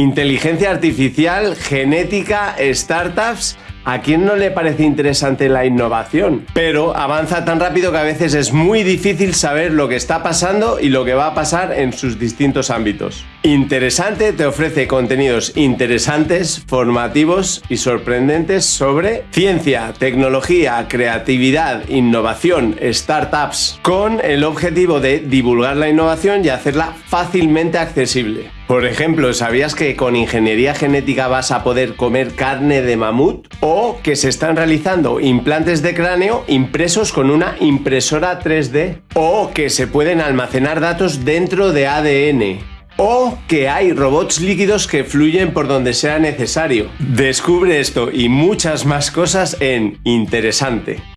Inteligencia artificial, genética, startups ¿A quién no le parece interesante la innovación? Pero avanza tan rápido que a veces es muy difícil saber lo que está pasando y lo que va a pasar en sus distintos ámbitos. Interesante te ofrece contenidos interesantes, formativos y sorprendentes sobre ciencia, tecnología, creatividad, innovación, startups, con el objetivo de divulgar la innovación y hacerla fácilmente accesible. Por ejemplo, ¿sabías que con ingeniería genética vas a poder comer carne de mamut? O que se están realizando implantes de cráneo impresos con una impresora 3D. O que se pueden almacenar datos dentro de ADN o que hay robots líquidos que fluyen por donde sea necesario. Descubre esto y muchas más cosas en Interesante.